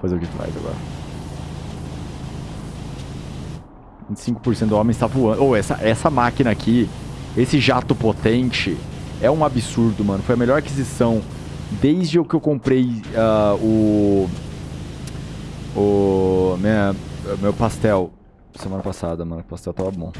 Fazer o que faz agora. 25% do homem está voando. Ou oh, essa, essa máquina aqui, esse jato potente, é um absurdo, mano. Foi a melhor aquisição desde o que eu comprei uh, o... O... Minha, meu pastel semana passada, mano. O pastel tava bom.